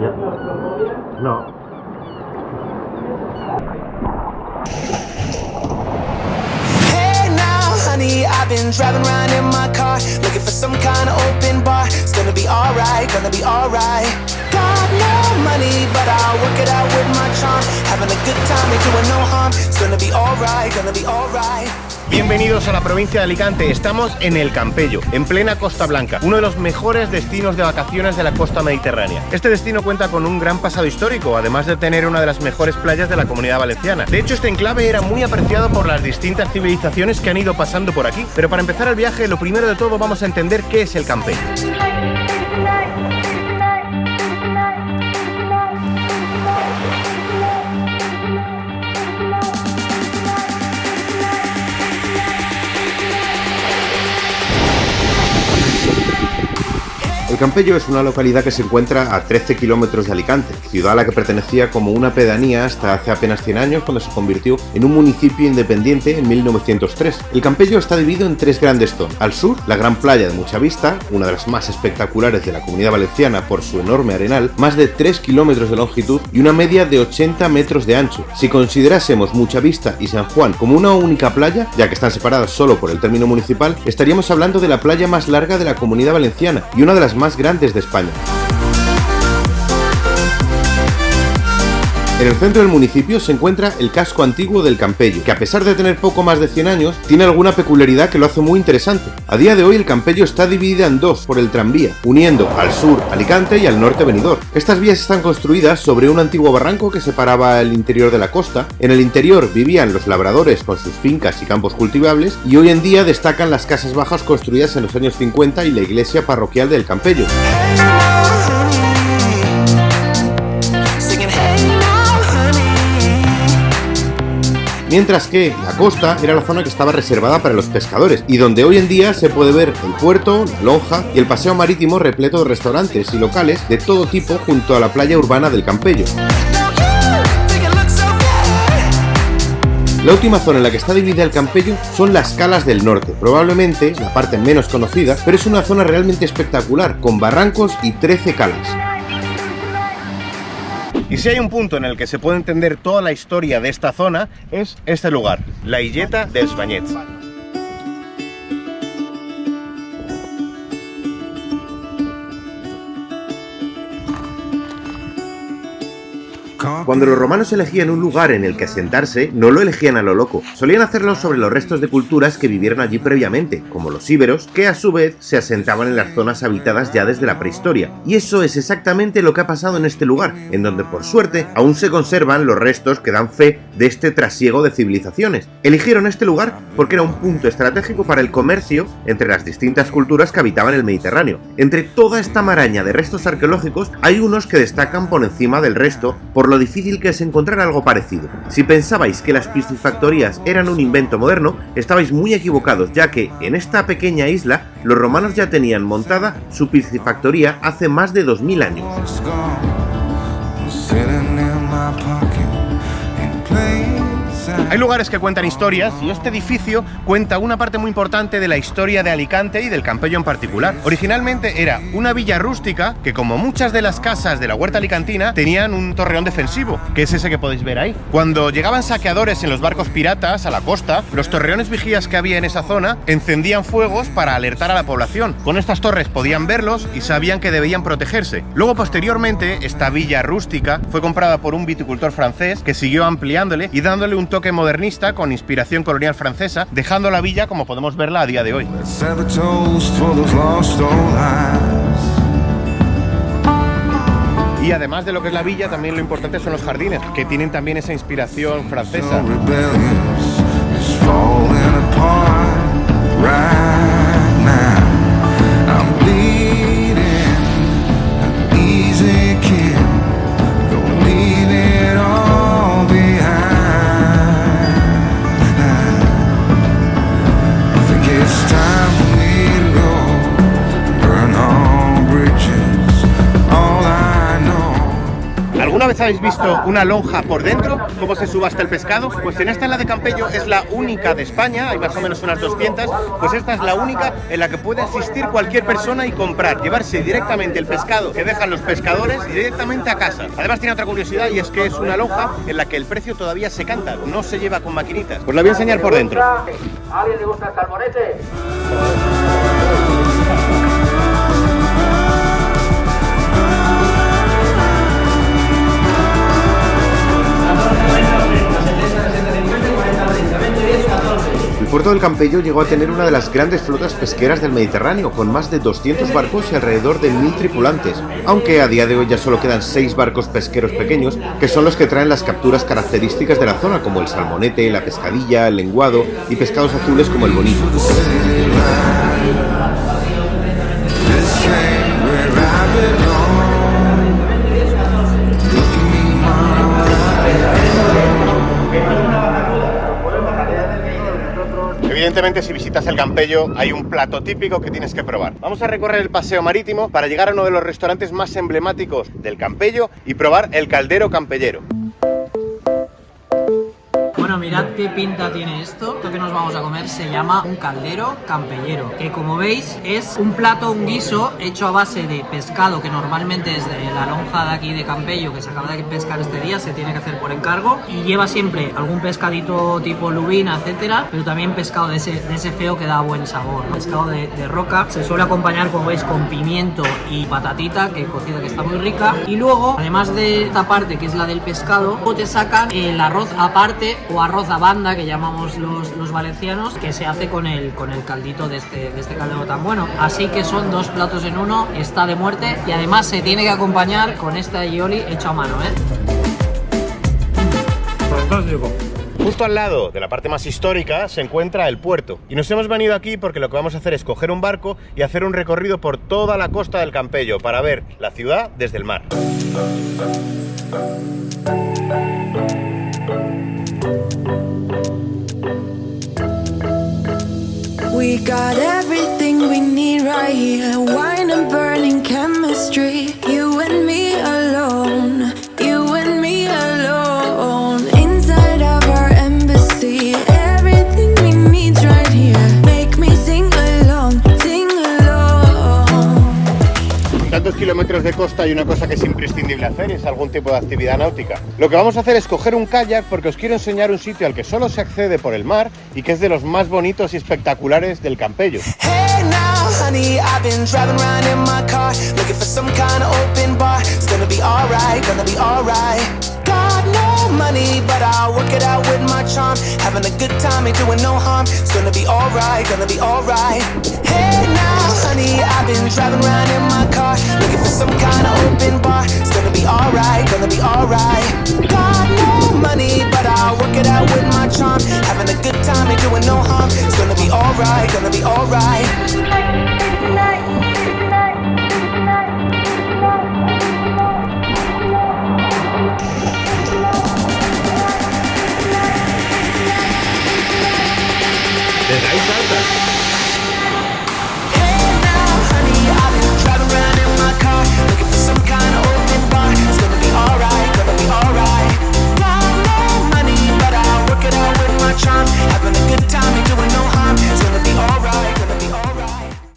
No. Hey now, honey, I've been driving around in my car looking for some kind of open bar. It's gonna be alright, gonna be alright. Got no money, but I'll work it out with my charm. Having a good time, ain't doing no harm. It's gonna be alright, gonna be alright. Bienvenidos a la provincia de Alicante. Estamos en el Campello, en plena Costa Blanca, uno de los mejores destinos de vacaciones de la costa mediterránea. Este destino cuenta con un gran pasado histórico, además de tener una de las mejores playas de la comunidad valenciana. De hecho, este enclave era muy apreciado por las distintas civilizaciones que han ido pasando por aquí. Pero para empezar el viaje, lo primero de todo vamos a entender qué es el Campello. Campello es una localidad que se encuentra a 13 kilómetros de Alicante, ciudad a la que pertenecía como una pedanía hasta hace apenas 100 años cuando se convirtió en un municipio independiente en 1903. El Campello está dividido en tres grandes zonas. Al sur, la gran playa de Mucha Vista, una de las más espectaculares de la comunidad valenciana por su enorme arenal, más de 3 kilómetros de longitud y una media de 80 metros de ancho. Si considerásemos Mucha Vista y San Juan como una única playa, ya que están separadas solo por el término municipal, estaríamos hablando de la playa más larga de la comunidad valenciana y una de las más grandes de España. En el centro del municipio se encuentra el casco antiguo del Campello, que a pesar de tener poco más de 100 años, tiene alguna peculiaridad que lo hace muy interesante. A día de hoy el Campello está dividida en dos por el tranvía, uniendo al sur Alicante y al norte Benidorm. Estas vías están construidas sobre un antiguo barranco que separaba el interior de la costa. En el interior vivían los labradores con sus fincas y campos cultivables y hoy en día destacan las casas bajas construidas en los años 50 y la iglesia parroquial del Campello. Mientras que la costa era la zona que estaba reservada para los pescadores y donde hoy en día se puede ver el puerto, la lonja y el paseo marítimo repleto de restaurantes y locales de todo tipo junto a la playa urbana del Campello. La última zona en la que está dividida el Campello son las Calas del Norte, probablemente la parte menos conocida, pero es una zona realmente espectacular, con barrancos y 13 calas. Y si hay un punto en el que se puede entender toda la historia de esta zona, es este lugar, la Illeta dels Banyets. Cuando los romanos elegían un lugar en el que asentarse, no lo elegían a lo loco. Solían hacerlo sobre los restos de culturas que vivieron allí previamente, como los íberos, que a su vez se asentaban en las zonas habitadas ya desde la prehistoria. Y eso es exactamente lo que ha pasado en este lugar, en donde por suerte aún se conservan los restos que dan fe de este trasiego de civilizaciones. Eligieron este lugar porque era un punto estratégico para el comercio entre las distintas culturas que habitaban el Mediterráneo. Entre toda esta maraña de restos arqueológicos hay unos que destacan por encima del resto por lo difícil que es encontrar algo parecido. Si pensabais que las piscifactorías eran un invento moderno, estabais muy equivocados, ya que en esta pequeña isla los romanos ya tenían montada su piscifactoría hace más de 2000 años. Hay lugares que cuentan historias y este edificio cuenta una parte muy importante de la historia de Alicante y del Campello en particular. Originalmente era una villa rústica que como muchas de las casas de la huerta alicantina tenían un torreón defensivo, que es ese que podéis ver ahí. Cuando llegaban saqueadores en los barcos piratas a la costa, los torreones vigías que había en esa zona encendían fuegos para alertar a la población. Con estas torres podían verlos y sabían que debían protegerse. Luego posteriormente esta villa rústica fue comprada por un viticultor francés que siguió ampliándole y dándole un toque modernista con inspiración colonial francesa, dejando la villa como podemos verla a día de hoy. Y además de lo que es la villa, también lo importante son los jardines, que tienen también esa inspiración francesa. Habéis visto una lonja por dentro? ¿Cómo se subasta el pescado? Pues en esta, en la de Campello, es la única de España, hay más o menos unas 200, pues esta es la única en la que puede asistir cualquier persona y comprar, llevarse directamente el pescado que dejan los pescadores directamente a casa. Además tiene otra curiosidad y es que es una lonja en la que el precio todavía se canta, no se lleva con maquinitas. Pues la voy a enseñar por dentro. ¿A alguien le gusta el salmonete? Puerto del Campello llegó a tener una de las grandes flotas pesqueras del Mediterráneo, con más de 200 barcos y alrededor de 1.000 tripulantes, aunque a día de hoy ya solo quedan 6 barcos pesqueros pequeños, que son los que traen las capturas características de la zona, como el salmonete, la pescadilla, el lenguado y pescados azules como el bonito. Evidentemente, si visitas el Campello, hay un plato típico que tienes que probar. Vamos a recorrer el paseo marítimo para llegar a uno de los restaurantes más emblemáticos del Campello y probar el caldero campellero. Bueno, mirad qué pinta tiene esto. Esto que nos vamos a comer se llama un caldero campellero, que como veis es un plato, un guiso hecho a base de pescado que normalmente es de la lonja de aquí de Campello que se acaba de pescar este día, se tiene que hacer por encargo y lleva siempre algún pescadito tipo lubina, etcétera, pero también pescado de ese, de ese feo que da buen sabor. Pescado de, roca se suele acompañar, como veis, con pimiento y patatita, que cocida que está muy rica. Y luego, además de esta parte que es la del pescado, te sacan el arroz aparte o arroz a banda que llamamos los, los valencianos, que se hace con el, con el caldito de este, de este caldero tan bueno. Así que son dos platos en uno, está de muerte y además se tiene que acompañar con este aioli hecho a mano, ¿eh? Justo al lado de la parte más histórica se encuentra el puerto. Y nos hemos venido aquí porque lo que vamos a hacer es coger un barco y hacer un recorrido por toda la costa del Campello para ver la ciudad desde el mar. Kilómetros de costa y una cosa que es imprescindible hacer es algún tipo de actividad náutica. Lo que vamos a hacer es coger un kayak porque os quiero enseñar un sitio al que solo se accede por el mar y que es de los más bonitos y espectaculares del Campello. No money, but I'll work it out with my charm. Having a good time, ain't doing no harm. It's gonna be alright, gonna be alright. Hey now, honey, I've been driving around in my car looking for some kind of open bar. It's gonna be alright, gonna be alright. Got no money, but I'll work it out with my charm. Having a good time, ain't doing no harm. It's gonna be alright, gonna be alright.